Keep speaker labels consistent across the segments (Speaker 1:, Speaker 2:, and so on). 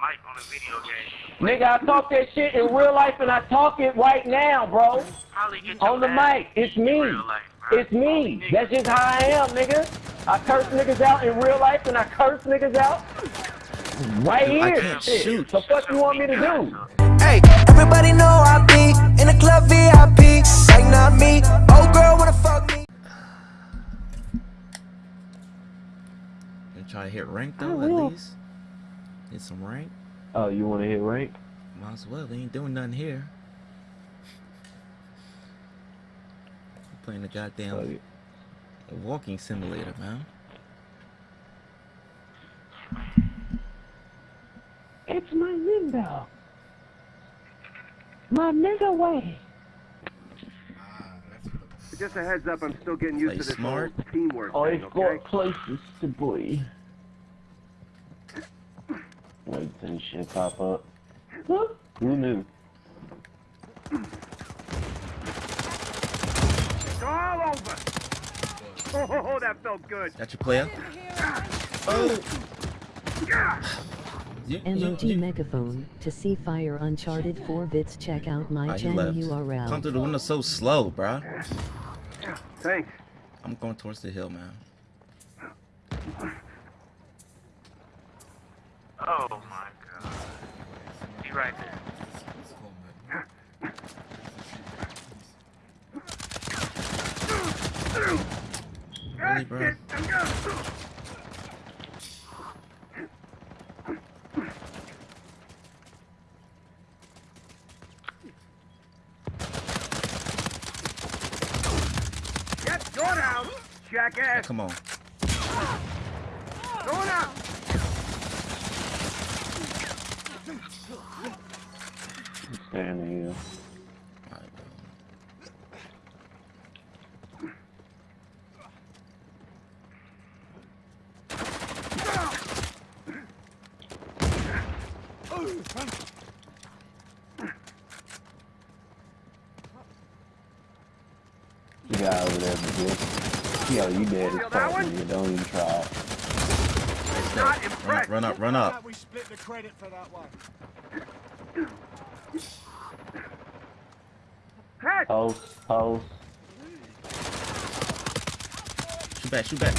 Speaker 1: mic on a video game.
Speaker 2: Nigga, I talk that shit in real life and I talk it right now, bro. On the mic. It's me.
Speaker 1: life.
Speaker 2: It's me. That's just how I am, nigga. I curse niggas out in real life and I curse niggas out right
Speaker 3: I
Speaker 2: here.
Speaker 3: can't
Speaker 2: Shit.
Speaker 3: shoot.
Speaker 2: The fuck you want me to do?
Speaker 4: Hey, everybody know I be in the club VIP. Like not me. Oh girl wanna fuck me.
Speaker 3: And try to hit rank though, at least. Hit some rank.
Speaker 2: Oh, you want to hit rank?
Speaker 3: Might as well. They ain't doing nothing here. Playing the goddamn
Speaker 2: Oh, yeah.
Speaker 3: walking simulator, man.
Speaker 2: It's my window. My nigga way.
Speaker 5: Just a heads up, I'm still getting used
Speaker 3: Play
Speaker 5: to this
Speaker 3: smart.
Speaker 5: whole teamwork
Speaker 2: Oh,
Speaker 5: thing,
Speaker 2: it's
Speaker 5: okay?
Speaker 2: got places to boy. Wait till this shit pop up. Huh? Who knew?
Speaker 5: It's all over! Oh, that felt good!
Speaker 3: Got your player? Oh! You, you,
Speaker 6: megaphone to see fire uncharted 4 bits check out my
Speaker 3: Ah,
Speaker 6: channel
Speaker 3: left.
Speaker 6: URL
Speaker 3: Come through the window so slow, bruh.
Speaker 5: Thanks.
Speaker 3: I'm going towards the hill, man.
Speaker 1: Oh my god. Be right there.
Speaker 3: Really, bro?
Speaker 5: Yep, go down! Jackass!
Speaker 3: Come on.
Speaker 5: Go down!
Speaker 2: Standing here.
Speaker 3: Alright, bro.
Speaker 2: You got over there, bitch. Yo, you dead as fuck, nigga. Don't even try it.
Speaker 3: Nice
Speaker 5: Not.
Speaker 3: Run up, run up, run up.
Speaker 7: We split the credit for that one.
Speaker 5: Head!
Speaker 2: Post, post.
Speaker 3: Shoot back, shoot back.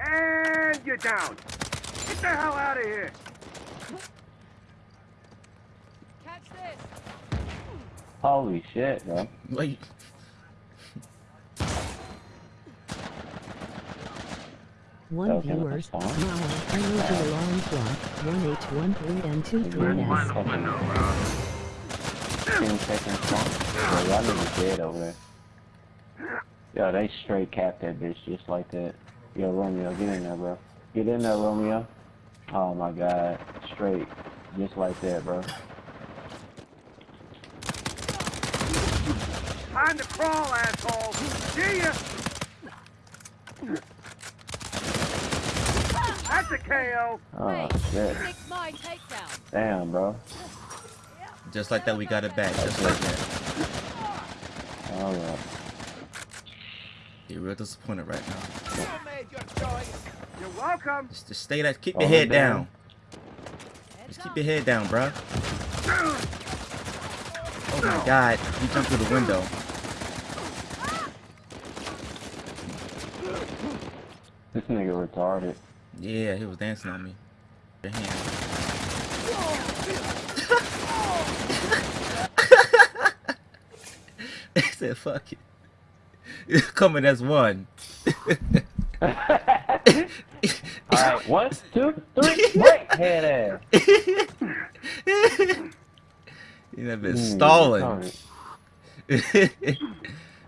Speaker 5: And you're down! Get the hell out of here! Catch this.
Speaker 2: Holy shit, bro.
Speaker 3: Wait.
Speaker 6: One
Speaker 2: Okay,
Speaker 6: viewers,
Speaker 2: Now
Speaker 6: wow,
Speaker 2: fine.
Speaker 6: I need the alarm clock, 1H13 and 23
Speaker 2: Where's
Speaker 6: S.
Speaker 2: my window, bro? 10 seconds long. Yo, y'all niggas dead over there. Yo, they straight capped that bitch just like that. Yo, Romeo, get in there, bro. Get in there, Romeo. Oh my god. Straight. Just like that, bro.
Speaker 5: Time to crawl, asshole! See ya! That's!
Speaker 2: Oh, shit. Damn, bro.
Speaker 3: Just like that, we got it back. Just like that.
Speaker 2: Alright.
Speaker 3: You're real disappointed right now.
Speaker 5: You're welcome!
Speaker 3: Just, just stay that. Keep
Speaker 2: Oh,
Speaker 3: your head
Speaker 2: damn.
Speaker 3: down. Just keep your head down, bruh. Oh my god. You jumped through the window.
Speaker 2: This nigga retarded.
Speaker 3: Yeah, he was dancing on me. Your hand. he said, fuck it. You're coming as one.
Speaker 2: Alright, one, two, three, break, head ass.
Speaker 3: You have been
Speaker 2: Hmm,
Speaker 3: stalling.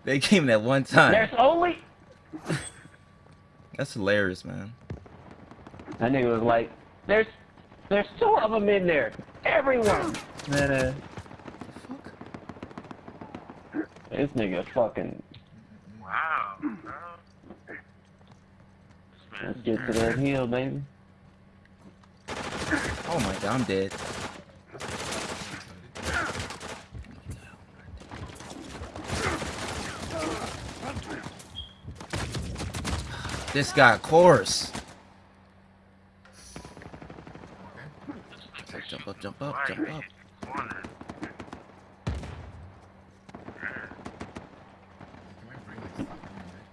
Speaker 3: they came at one time.
Speaker 2: There's only.
Speaker 3: That's hilarious, man.
Speaker 2: That nigga was like, there's, there's two of them in there. Everyone. Man, uh, this nigga fucking.
Speaker 1: Wow, bro.
Speaker 2: Let's get to that hill, baby.
Speaker 3: Oh my god, I'm dead. This guy of course. Jump up, jump up, jump up.
Speaker 1: hit the corner?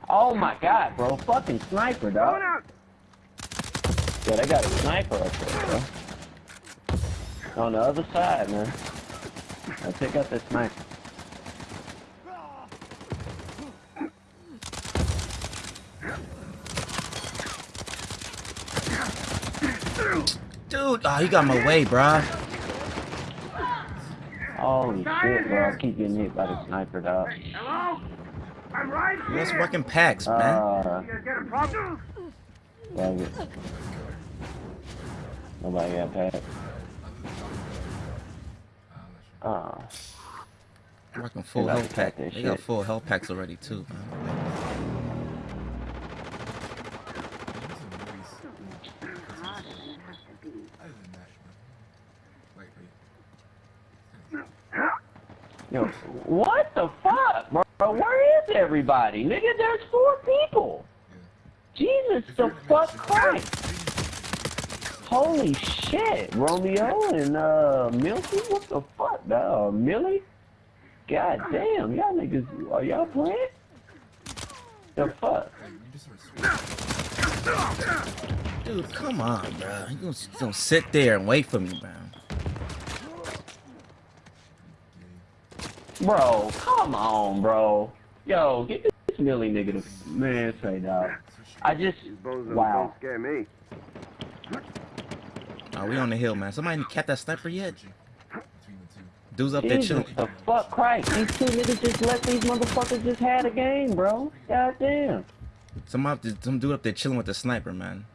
Speaker 2: Oh my god, bro. Fucking sniper,
Speaker 5: Going
Speaker 2: dog.
Speaker 5: out.
Speaker 2: Yeah, they got a sniper up there, bro. On the other side, man. I take out this sniper.
Speaker 3: Dude, oh, he got my way, bruh.
Speaker 2: Holy shit, bro. I keep getting hit by the sniper, dog.
Speaker 5: Hello? I'm right here.
Speaker 3: Let's working packs, man.
Speaker 2: Uh,
Speaker 5: You guys got a problem?
Speaker 2: dang it. Nobody got packed. Uh,
Speaker 3: Working full
Speaker 2: about to
Speaker 3: health
Speaker 2: pack
Speaker 3: pack.
Speaker 2: that
Speaker 3: They got
Speaker 2: shit.
Speaker 3: full health packs already too, man.
Speaker 2: yo, what the fuck, bro? Where is everybody? Nigga, there's four people. Jesus the fuck Christ. Holy shit, Romeo and uh Milky, what the fuck, dog? Millie? God damn, y'all niggas, are y'all playing? The fuck?
Speaker 3: Dude, come on, bro. You gonna, you gonna sit there and wait for me, bro.
Speaker 2: Bro, come on, bro. Yo, get this Millie nigga to man say dog. I just wow.
Speaker 5: don't scare me.
Speaker 3: Oh, we on the hill, man. Somebody kept that sniper yet? Dudes up there chilling.
Speaker 2: the fuck Christ. These two niggas just let these motherfuckers just had a game, bro. God damn.
Speaker 3: Some up, some dude up there chilling with the sniper, man.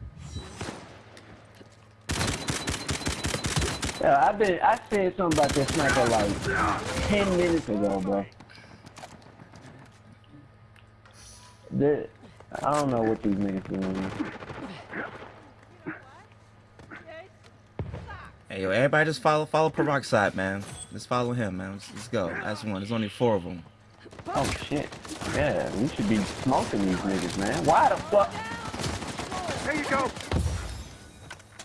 Speaker 2: Yeah, I've been I said something about this sniper like ten minutes ago, bro. The, I don't know what these niggas doing.
Speaker 3: Hey, yo, everybody just follow, follow Peroxide, man. Just follow him, man. Let's, let's go. That's one. There's only four of them.
Speaker 2: Oh shit. Yeah, we should be smoking these niggas, man. Why the fuck?
Speaker 5: There you go.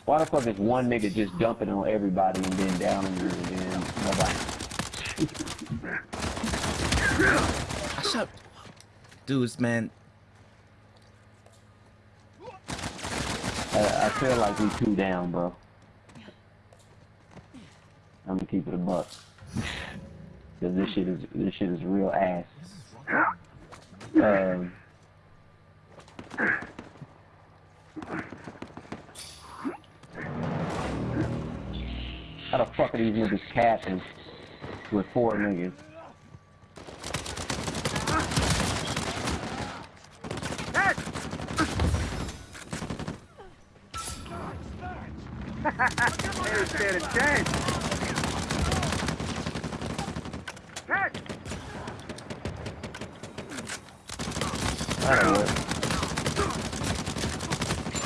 Speaker 2: Why the fuck is one nigga just dumping on everybody and then down on you and then nobody?
Speaker 3: I shot. Dudes, man.
Speaker 2: I, I feel like we two down, bro. I'm gonna keep it a buck. Cause this shit is this shit is real ass. Um, how the fuck are these niggas capping with four niggas?
Speaker 5: Head. They don't stand a chance.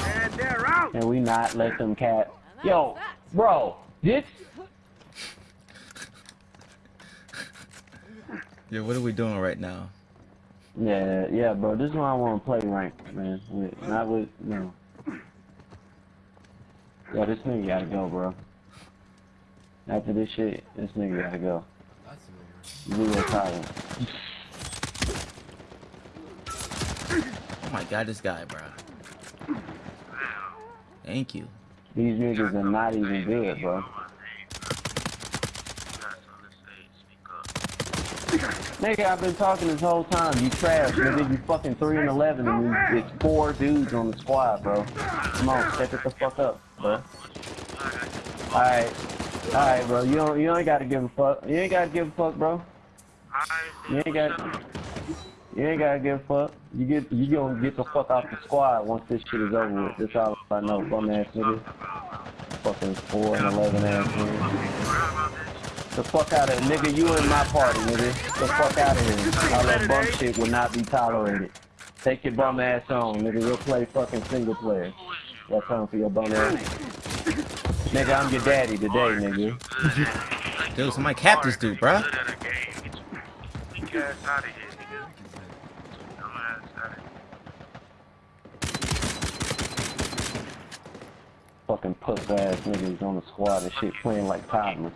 Speaker 5: And they're out.
Speaker 2: Can we not let them cat? Yo, bro, this
Speaker 3: Yo, what are we doing right now?
Speaker 2: Yeah, yeah, bro. This is why I want to play ranked, man. With, not with no. Yeah, this nigga gotta go, bro. After this shit, this nigga gotta go. You real silent.
Speaker 3: Oh my god, this guy, bro. Thank you.
Speaker 2: These niggas are not even good, bro. Nigga, I've been talking this whole time. You trash, nigga. You fucking 3 and 11 and it's four dudes on the squad, bro. Come on, step it the fuck up, bro. Alright. Alright, bro. You don't, you ain't gotta give a fuck. You ain't gotta give a fuck, bro. You ain't got. You ain't gotta give a fuck. You get. You gonna get the fuck off the squad once this shit is over with. That's all I know. Bum ass nigga. Fucking four and eleven ass nigga. The fuck out of here, nigga. You in my party, nigga. The fuck out of here. All that bum shit will not be tolerated. Take your bum ass on, nigga. We'll play fucking single player. That's time for your bum ass. Nigga, I'm your daddy today, nigga.
Speaker 3: Dude, somebody cap this dude, bruh.
Speaker 1: Weak ass out of here, nigga. Dumb ass out of here.
Speaker 2: Fuck fucking puss ass niggas on the squad and shit playing like toddlers.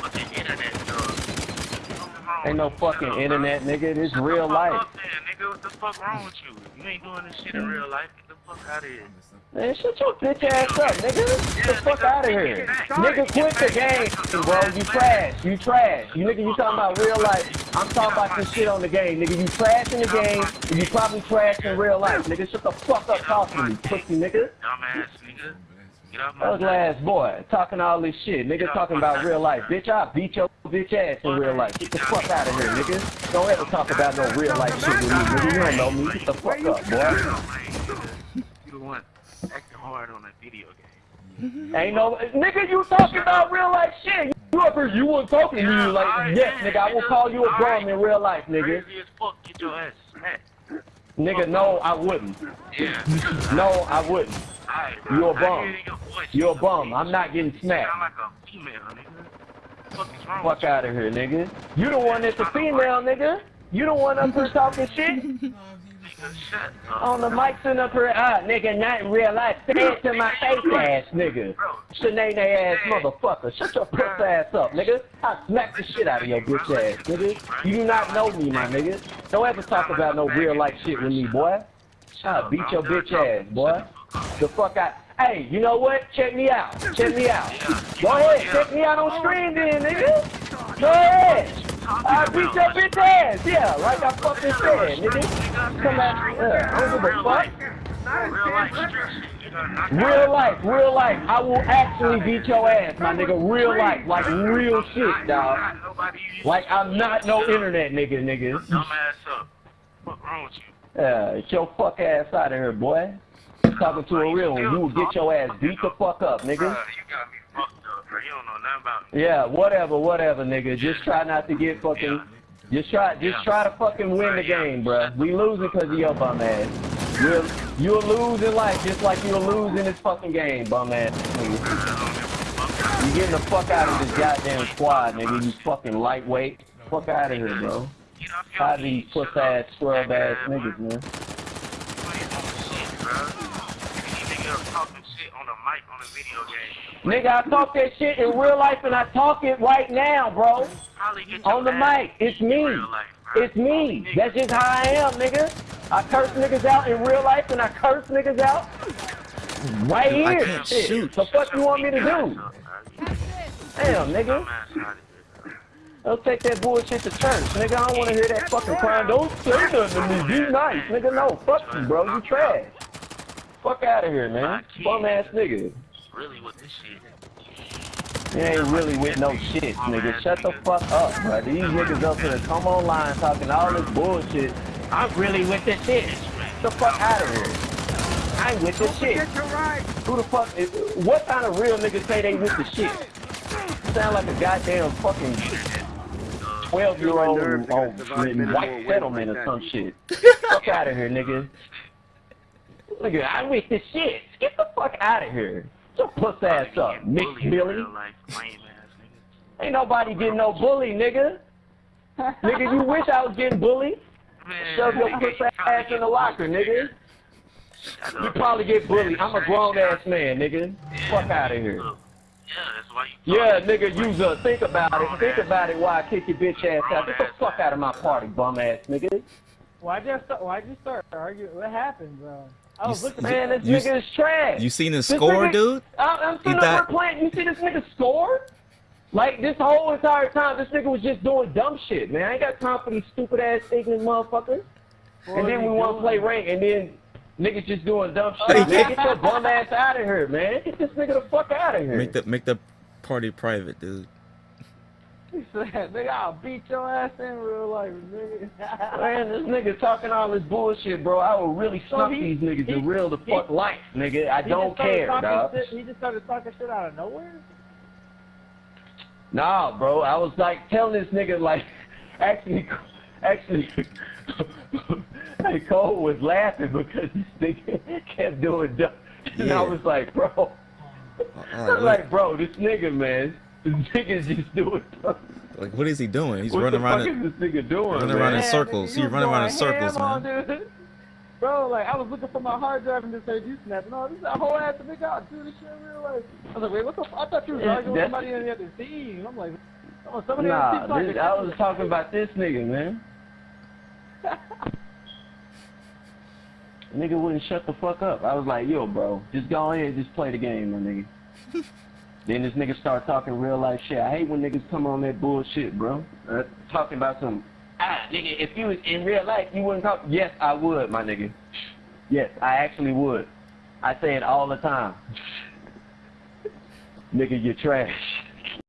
Speaker 1: But the internet, though. Something wrong
Speaker 2: Ain't no fucking
Speaker 1: up,
Speaker 2: internet, nigga. This
Speaker 1: Shut
Speaker 2: real life.
Speaker 1: Up, then, nigga. What the fuck wrong with you? You ain't doing this shit in mm. real life. Get the fuck out of here.
Speaker 2: Man, shut your bitch ass up, nigga. Get the fuck out of here. Nigga, quit the game, bro. You trash. You trash. You nigga, you talking about real life. I'm talking about this shit on the game, nigga. You trash in the game, and you probably trash in real life, nigga. Shut the fuck up talking to me, pussy nigga.
Speaker 1: Dumbass nigga. Get off my
Speaker 2: Ugly ass boy, talking all this shit. Nigga talking about real life. Bitch, I beat your bitch ass in real life. Get the fuck out of here, nigga. Don't ever talk about no real life shit with me, nigga. You don't know me. Get the fuck up, boy.
Speaker 1: You the one acting hard on a video game.
Speaker 2: Ain't no nigga. You talking about real life shit? You up here? You wasn't talking to me like yes, nigga. I will call you a bum in real life, nigga.
Speaker 1: Crazy as fuck. Get your ass smacked.
Speaker 2: Nigga, no, I wouldn't.
Speaker 1: Yeah.
Speaker 2: No, I wouldn't.
Speaker 1: Alright, bro.
Speaker 2: You a
Speaker 1: I
Speaker 2: bum.
Speaker 1: your voice.
Speaker 2: You're a bum. I'm not getting
Speaker 1: You
Speaker 2: smacked.
Speaker 1: like a female, nigga. Fuck
Speaker 2: Fuck out of here, nigga. You the one that's a female, nigga. You the one up here talking shit. On the mics sitting up here, ah, nigga, not in real life. Say it to my face ass, nigga. Shanae ass motherfucker. Shut your puss ass up, nigga. I smack the shit out of your bitch ass, nigga. You do not know me, my nigga. Don't ever talk about no real life shit with me, boy. I beat your bitch ass, boy. The fuck out. Hey, you know what? Check me out. Check me out. Go ahead. Check me out on stream then, nigga. Go ahead. I beat your bitch ass. Yeah, like I fucking said, nigga. Come out. Yeah, I don't give a fuck.
Speaker 1: Real life street shit. You done knocked
Speaker 2: Real life. I will actually beat your ass, my nigga. Real life, like real shit, dog. Like I'm not no internet nigga, nigga.
Speaker 1: dumb ass up. What wrong with you?
Speaker 2: Yeah, get your fuck ass out of here, boy. Talking to a real one. You will get your ass beat the fuck up, nigga.
Speaker 1: You got me fucked up, bro. You don't know nothing about.
Speaker 2: Yeah, whatever, whatever, nigga. Just try not to get fucking. Just try, just try to fucking win the game, bruh. We losing because of your bum ass. You'll, you'll lose in life just like you'll lose in this fucking game, bum ass nigga. You getting the fuck out of this goddamn squad, nigga. You fucking lightweight. Fuck out of here, bro.
Speaker 1: Get off your
Speaker 2: Tired of these puss ass, scrub ass
Speaker 1: Nigga,
Speaker 2: niggas, man.
Speaker 1: Why you doing shit, bro? You nigga talking shit on the mic on a video game.
Speaker 2: Nigga, I talk that shit in real life and I talk it right now, bro. On the mic. It's me.
Speaker 1: life.
Speaker 2: It's me. That's just how I am, nigga. I curse niggas out in real life and I curse niggas out right
Speaker 3: Dude, I
Speaker 2: here.
Speaker 3: can't
Speaker 2: Shit.
Speaker 3: shoot.
Speaker 2: The fuck you want me to do?
Speaker 1: Dumbass
Speaker 2: Damn, nigga.
Speaker 1: out of here, bro.
Speaker 2: Don't take that bullshit to church, nigga. I don't want to hear that fucking crying. Don't say nothing to me. Be nice, nigga. No, fuck you, bro. You trash. Fuck out of here, man. Bum ass nigga.
Speaker 1: Really with this shit.
Speaker 2: You ain't really with no shit, nigga. Shut the fuck up, bro. These niggas up here come online talking all this bullshit. I'm really with this shit. Get the fuck out of here. I ain't with this shit.
Speaker 5: Get your right.
Speaker 2: Who the fuck is, what kind of real niggas say they with the shit? Sound like a goddamn fucking 12 year old on, on white settlement or some shit. fuck out of here, nigga. Nigga, I'm with the shit. Get the fuck out of here. Your puss ass up, Mick Billy.
Speaker 1: real life, lame ass nigga.
Speaker 2: Ain't nobody getting no bully, nigga. nigga, you wish I was getting bullied.
Speaker 1: Man,
Speaker 2: Shove your puss
Speaker 1: you probably
Speaker 2: ass in the
Speaker 1: get
Speaker 2: locker,
Speaker 1: bullied,
Speaker 2: nigga.
Speaker 1: Shut
Speaker 2: You probably get bullied. I'm a grown ass man, nigga. Fuck out of here.
Speaker 1: Yeah, that's why you
Speaker 2: Yeah, nigga, use a think about it. Think about it while I kick your bitch ass out. Get the fuck out of my party, bum ass nigga.
Speaker 7: Why'd you start, why'd you start arguing? What happened, bro? I was
Speaker 3: You
Speaker 7: looking
Speaker 2: Man, this
Speaker 3: You-
Speaker 2: nigga is trash.
Speaker 3: You seen his
Speaker 2: This
Speaker 3: score,
Speaker 2: nigga-
Speaker 3: dude?
Speaker 2: I'm, I'm sitting
Speaker 3: He
Speaker 2: up here
Speaker 3: thought-
Speaker 2: playing. You see this nigga score? Like this whole entire time, this nigga was just doing dumb shit, man. I ain't got time for these stupid ass ignorant motherfuckers. and then we want to play rank, and then niggas just doing dumb shit. man, get your bum ass out of here, man. Get this nigga the fuck out of here.
Speaker 3: Make the make the party private, dude.
Speaker 7: He said, nigga, I'll beat your ass in real life, nigga.
Speaker 2: Man, this nigga talking all this bullshit, bro. I will really
Speaker 7: So
Speaker 2: snuff
Speaker 7: he-
Speaker 2: these niggas in real the
Speaker 7: he-
Speaker 2: fuck life, nigga. I
Speaker 7: He
Speaker 2: don't care,
Speaker 7: talking
Speaker 2: dog.
Speaker 7: Shit, he just started talking shit out of nowhere?
Speaker 2: Nah, bro. I was like telling this nigga like, actually, actually, hey, Cole was laughing because this nigga kept doing dumb. And I was like, bro, I was like, bro, this nigga, man, this nigga's just doing dumb.
Speaker 3: like, what is he doing? He's
Speaker 2: what
Speaker 3: running
Speaker 2: the
Speaker 3: around.
Speaker 2: fuck
Speaker 3: in-
Speaker 2: is this nigga doing,
Speaker 3: running
Speaker 2: man?
Speaker 3: around in circles.
Speaker 7: He's
Speaker 3: running around in circles,
Speaker 7: ham on
Speaker 3: man.
Speaker 7: dude. Bro, like I was looking for my hard drive and this heard you snapping. Oh, this is a whole ass nigga out do this shit in real life. I was like, wait, what the? fuck? I thought you was
Speaker 2: Yeah,
Speaker 7: arguing with somebody in the other team. I'm like, oh, somebody on the team
Speaker 2: Nah, this, I was talking about this nigga, man. Nigga wouldn't shut the fuck up. I was like, yo, bro, just go ahead and just play the game, my nigga. then this nigga start talking real life shit. I hate when niggas come on that bullshit, bro. Uh, talking about some, ah, nigga, if you was in real life, you wouldn't talk. Yes, I would, my nigga. Yes, I actually would. I say it all the time. nigga, you're trash.